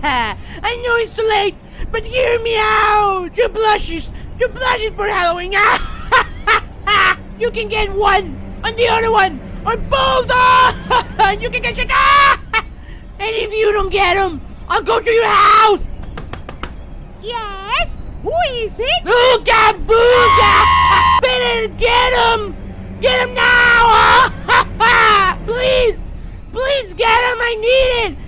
I know it's too late, but hear me out. Two blushes, two blushes for Halloween. you can get one on the other one, On both. and you can get your. and if you don't get them, I'll go to your house. Yes? Who is it? Ooga booga! Better get him! Get him now! please! Please get him! I need it!